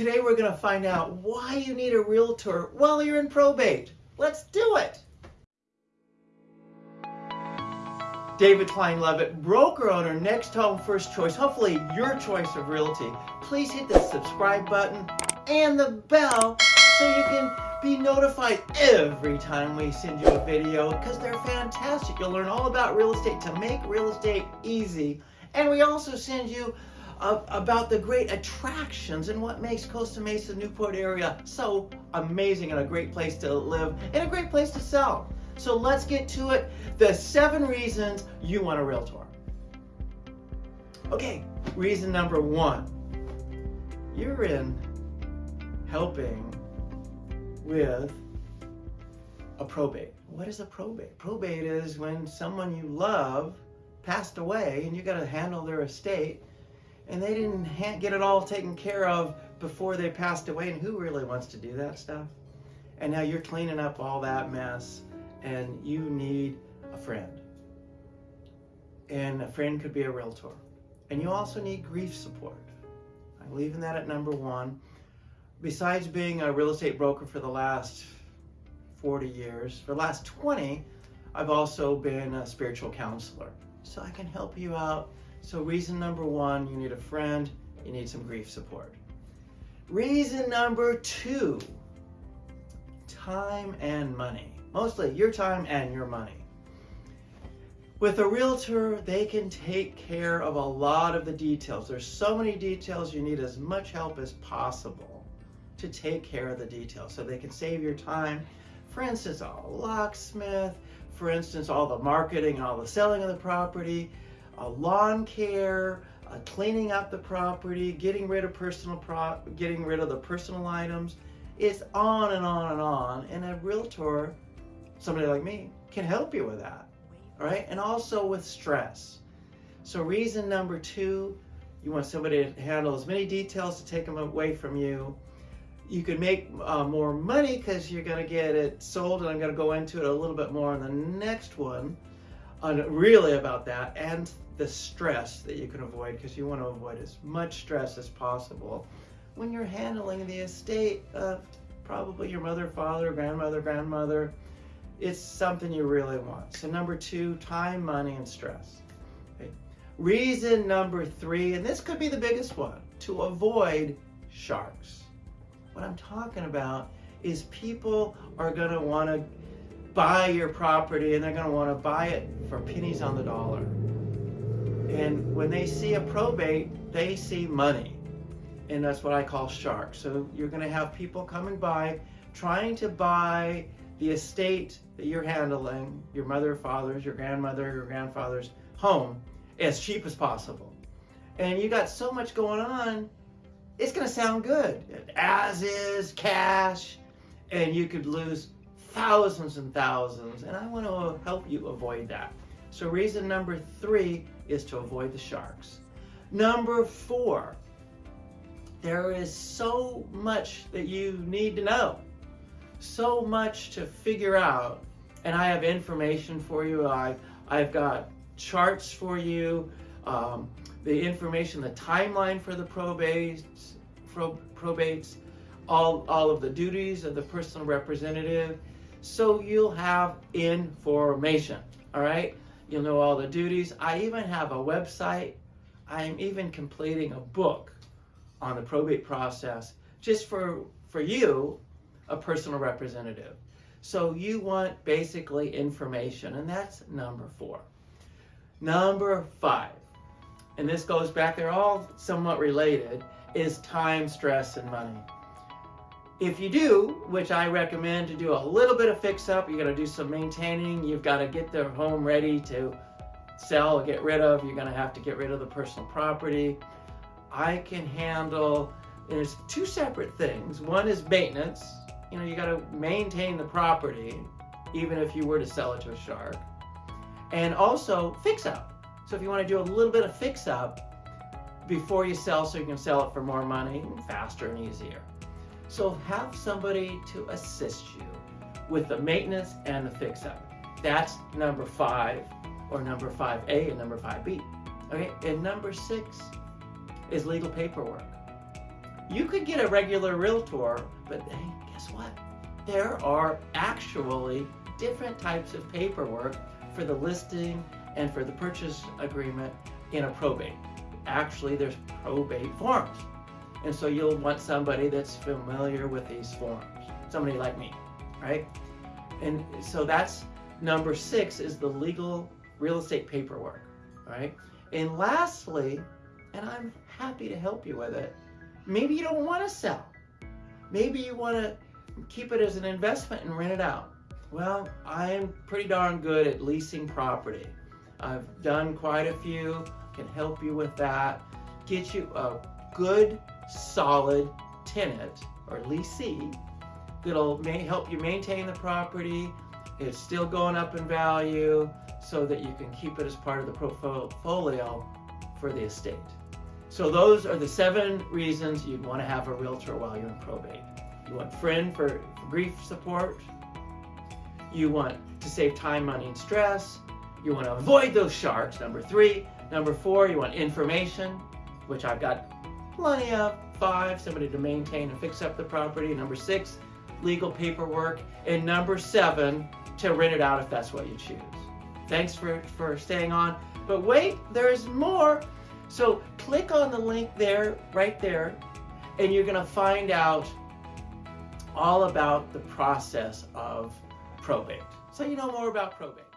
Today we're going to find out why you need a realtor while you're in probate. Let's do it. David Klein Levitt, broker owner, NextHome First Choice, hopefully your choice of realty. Please hit the subscribe button and the bell so you can be notified every time we send you a video because they're fantastic. You'll learn all about real estate to make real estate easy. And we also send you about the great attractions and what makes Costa Mesa Newport area so amazing and a great place to live and a great place to sell. So let's get to it. The seven reasons you want a realtor. Okay, reason number one. You're in helping with a probate. What is a probate? Probate is when someone you love passed away and you got to handle their estate and they didn't get it all taken care of before they passed away and who really wants to do that stuff? And now you're cleaning up all that mess and you need a friend. And a friend could be a realtor. And you also need grief support. I'm leaving that at number one. Besides being a real estate broker for the last 40 years, for the last 20, I've also been a spiritual counselor. So I can help you out. So reason number one, you need a friend, you need some grief support. Reason number two, time and money. Mostly your time and your money. With a realtor, they can take care of a lot of the details. There's so many details, you need as much help as possible to take care of the details so they can save your time. For instance, a locksmith, for instance, all the marketing, all the selling of the property, lawn care, cleaning up the property, getting rid of personal pro getting rid of the personal items. It's on and on and on. And a realtor somebody like me can help you with that. All right. And also with stress. So reason number two, you want somebody to handle as many details to take them away from you. You can make uh, more money because you're going to get it sold, and I'm going to go into it a little bit more in the next one, on really about that, and the stress that you can avoid because you want to avoid as much stress as possible when you're handling the estate of probably your mother, father, grandmother, grandmother, it's something you really want. So number two, time, money, and stress. Okay. Reason number three, and this could be the biggest one, to avoid sharks. What I'm talking about is people are going to want to buy your property and they're going to want to buy it for pennies on the dollar. And when they see a probate, they see money. And that's what I call sharks. So you're going to have people coming by trying to buy the estate that you're handling, your mother, father's, your grandmother, your grandfather's home, as cheap as possible. And you got so much going on, it's going to sound good. As is, cash, and you could lose thousands and thousands. And I want to help you avoid that. So reason number three is to avoid the sharks. Number four, there is so much that you need to know so much to figure out. And I have information for you. I, I've got charts for you, um, the information, the timeline for the probates, pro, probates, all, all of the duties of the personal representative. So you'll have information, all right? You'll know all the duties. I even have a website. I'm even completing a book on the probate process just for, for you a personal representative. So you want basically information, and that's number four. Number five, and this goes back, they're all somewhat related, is time, stress, and money. If you do, which I recommend to do a little bit of fix up, you got to do some maintaining, you've got to get the home ready to sell or get rid of, you're going to have to get rid of the personal property. I can handle, there's two separate things. One is maintenance, you know, you got to maintain the property, even if you were to sell it to a shark. And also fix up. So if you want to do a little bit of fix up before you sell so you can sell it for more money, faster and easier. So have somebody to assist you with the maintenance and the fix up. That's number five or number 5A and number 5B. Okay, and number six is legal paperwork. You could get a regular realtor, but hey, guess what? There are actually different types of paperwork for the listing and for the purchase agreement in a probate. Actually, there's probate forms. And so you'll want somebody that's familiar with these forms, somebody like me, right? And so that's number six is the legal real estate paperwork, right? And lastly, and I'm happy to help you with it, maybe you don't want to sell. Maybe you want to keep it as an investment and rent it out. Well, I am pretty darn good at leasing property. I've done quite a few, can help you with that. Get you a good, solid tenant or leasee that'll may help you maintain the property. It's still going up in value so that you can keep it as part of the portfolio for the estate. So those are the seven reasons you'd want to have a realtor while you're in probate. You want friend for grief support. You want to save time, money, and stress. You want to avoid those sharks, number three. Number four, you want information, which I've got plenty of. Five, somebody to maintain and fix up the property. Number six, legal paperwork. And number seven, to rent it out if that's what you choose. Thanks for, for staying on. But wait, there's more. So click on the link there, right there, and you're gonna find out all about the process of probate. So you know more about probate.